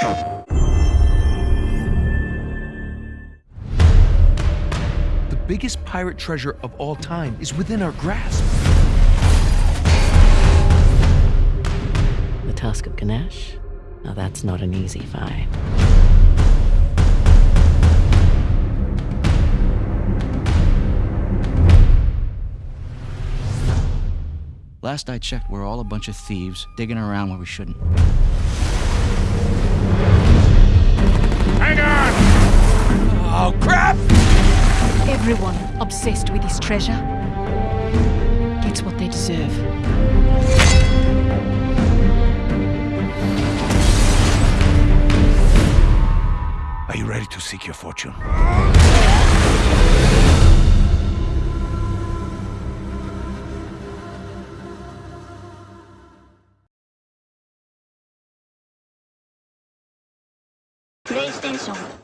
The biggest pirate treasure of all time is within our grasp. The Tusk of Ganesh? Now that's not an easy find. Last I checked, we're all a bunch of thieves digging around where we shouldn't. Everyone obsessed with this treasure gets what they deserve. Are you ready to seek your fortune? PlayStation